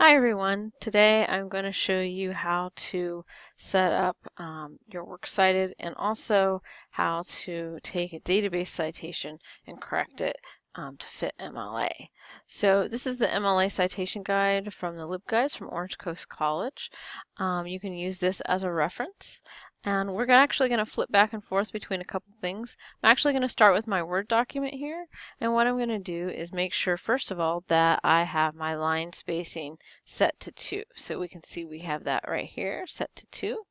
Hi everyone. Today I'm going to show you how to set up um, your Works Cited and also how to take a database citation and correct it um, to fit MLA. So this is the MLA citation guide from the LibGuides from Orange Coast College. Um, you can use this as a reference and we're actually going to flip back and forth between a couple things. I'm actually going to start with my Word document here. And what I'm going to do is make sure, first of all, that I have my line spacing set to 2. So we can see we have that right here, set to 2.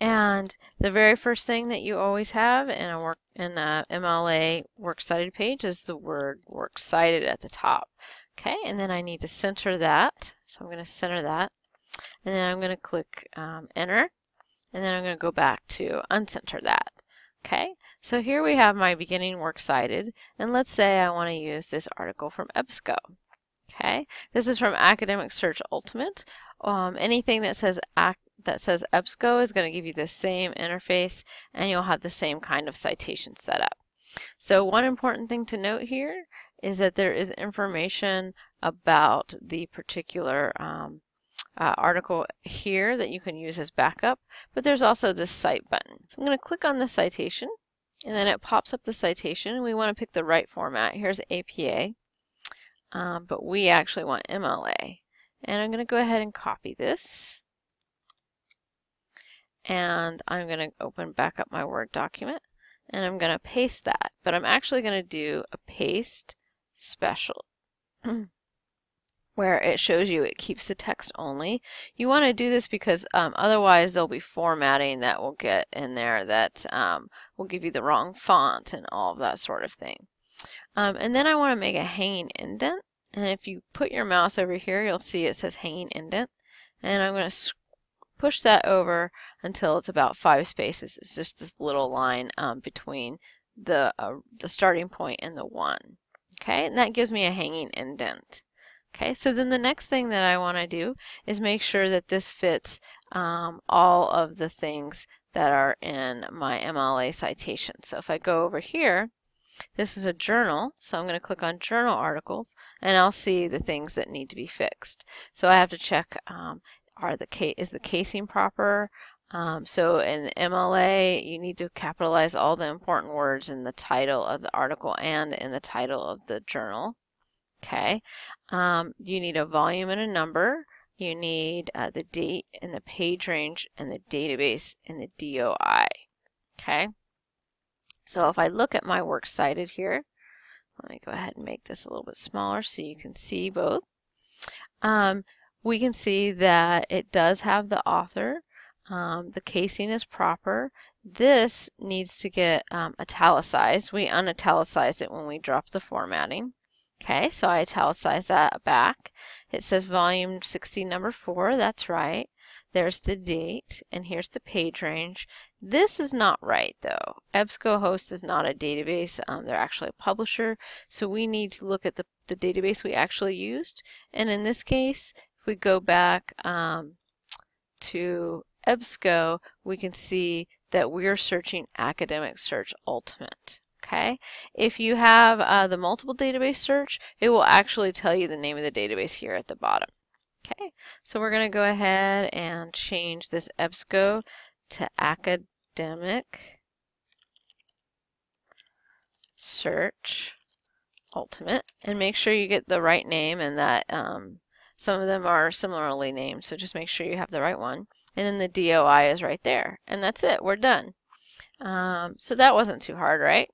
And the very first thing that you always have in a work in a MLA Works Cited page is the word Works Cited at the top. Okay, and then I need to center that. So I'm going to center that. And then I'm going to click um, Enter and then I'm going to go back to uncenter that. Okay, so here we have my beginning works cited, and let's say I want to use this article from EBSCO. Okay, this is from Academic Search Ultimate. Um, anything that says that says EBSCO is going to give you the same interface, and you'll have the same kind of citation set up. So one important thing to note here is that there is information about the particular um, uh, article here that you can use as backup, but there's also this cite button. So I'm going to click on the citation, and then it pops up the citation, we want to pick the right format. Here's APA, um, but we actually want MLA. And I'm going to go ahead and copy this. And I'm going to open back up my Word document, and I'm going to paste that. But I'm actually going to do a paste special. where it shows you it keeps the text only. You want to do this because um, otherwise there'll be formatting that will get in there that um, will give you the wrong font and all of that sort of thing. Um, and then I want to make a hanging indent. And if you put your mouse over here, you'll see it says hanging indent. And I'm going to push that over until it's about five spaces. It's just this little line um, between the, uh, the starting point and the one. Okay, and that gives me a hanging indent. Okay, so then the next thing that I want to do is make sure that this fits um, all of the things that are in my MLA citation. So if I go over here, this is a journal, so I'm going to click on journal articles and I'll see the things that need to be fixed. So I have to check um, are the is the casing proper? Um, so in MLA, you need to capitalize all the important words in the title of the article and in the title of the journal. Okay, um, you need a volume and a number. You need uh, the date and the page range and the database and the DOI. Okay, so if I look at my works cited here, let me go ahead and make this a little bit smaller so you can see both. Um, we can see that it does have the author. Um, the casing is proper. This needs to get um, italicized. We unitalicized it when we dropped the formatting. Okay, so I italicize that back. It says volume 60 number 4, that's right. There's the date, and here's the page range. This is not right though. EBSCOhost is not a database, um, they're actually a publisher, so we need to look at the, the database we actually used. And in this case, if we go back um, to EBSCO, we can see that we're searching Academic Search Ultimate. Okay, if you have uh, the multiple database search, it will actually tell you the name of the database here at the bottom. Okay, so we're going to go ahead and change this EBSCO to academic search ultimate and make sure you get the right name and that um, some of them are similarly named so just make sure you have the right one and then the DOI is right there and that's it we're done. Um, so that wasn't too hard right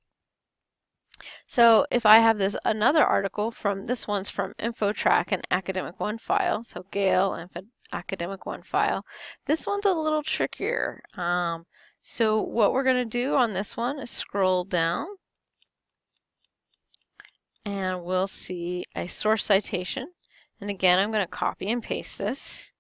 so if I have this another article from, this one's from InfoTrac and Academic OneFile, so Gale and Academic OneFile. This one's a little trickier. Um, so what we're going to do on this one is scroll down and we'll see a source citation. And again, I'm going to copy and paste this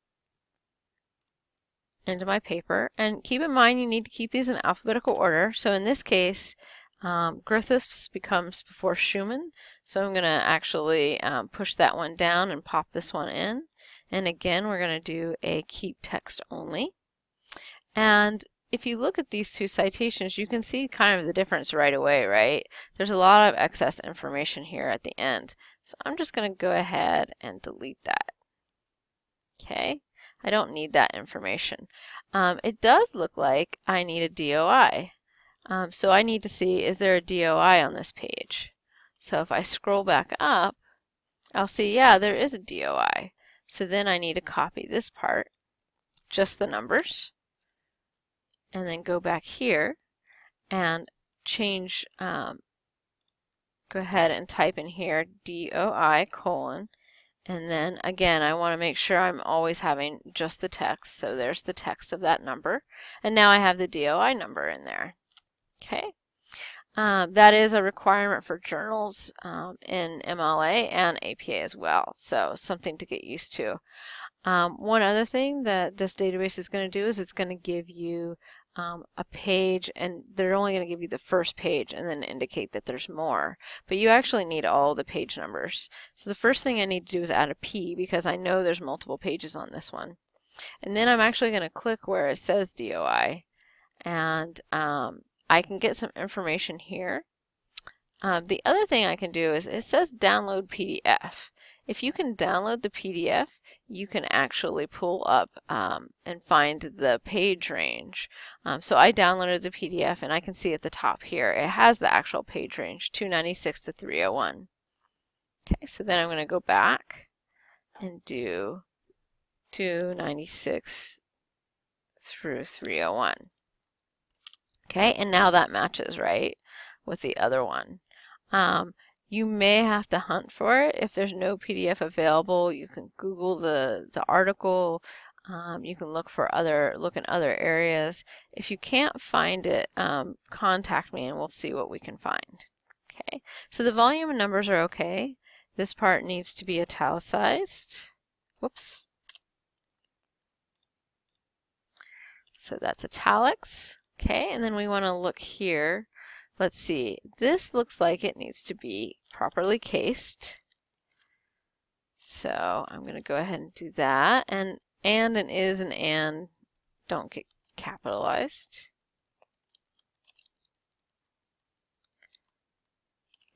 into my paper. And keep in mind, you need to keep these in alphabetical order. So in this case, um, Griffiths becomes before Schumann, so I'm going to actually um, push that one down and pop this one in. And again, we're going to do a keep text only. And if you look at these two citations, you can see kind of the difference right away, right? There's a lot of excess information here at the end. So I'm just going to go ahead and delete that. Okay, I don't need that information. Um, it does look like I need a DOI. Um, so I need to see, is there a DOI on this page? So if I scroll back up, I'll see, yeah, there is a DOI. So then I need to copy this part, just the numbers, and then go back here and change, um, go ahead and type in here DOI colon, and then again, I want to make sure I'm always having just the text. So there's the text of that number. And now I have the DOI number in there. Okay. Um, that is a requirement for journals um, in MLA and APA as well. So something to get used to. Um, one other thing that this database is going to do is it's going to give you um, a page and they're only going to give you the first page and then indicate that there's more. But you actually need all the page numbers. So the first thing I need to do is add a P because I know there's multiple pages on this one. And then I'm actually going to click where it says DOI and um, I can get some information here. Um, the other thing I can do is it says download PDF. If you can download the PDF, you can actually pull up um, and find the page range. Um, so I downloaded the PDF and I can see at the top here, it has the actual page range, 296 to 301. Okay, so then I'm going to go back and do 296 through 301. Okay, and now that matches, right, with the other one. Um, you may have to hunt for it. If there's no PDF available, you can Google the, the article. Um, you can look for other, look in other areas. If you can't find it, um, contact me and we'll see what we can find. Okay, so the volume and numbers are okay. This part needs to be italicized. Whoops. So that's italics. Okay, and then we want to look here Let's see, this looks like it needs to be properly cased. So I'm going to go ahead and do that. And and and is and and don't get capitalized.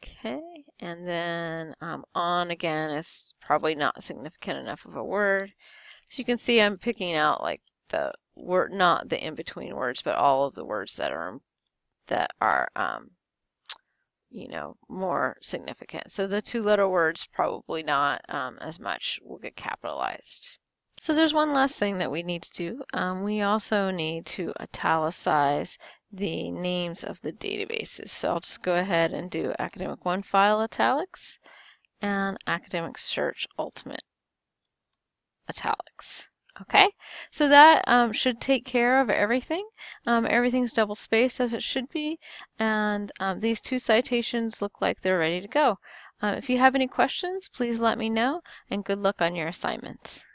Okay, and then um, on again is probably not significant enough of a word. So you can see I'm picking out like the word, not the in-between words, but all of the words that are that are, um, you know, more significant. So the two letter words probably not um, as much will get capitalized. So there's one last thing that we need to do. Um, we also need to italicize the names of the databases. So I'll just go ahead and do Academic OneFile italics and Academic Search Ultimate italics. Okay, so that um, should take care of everything. Um, everything's double spaced as it should be, and um, these two citations look like they're ready to go. Uh, if you have any questions, please let me know, and good luck on your assignments.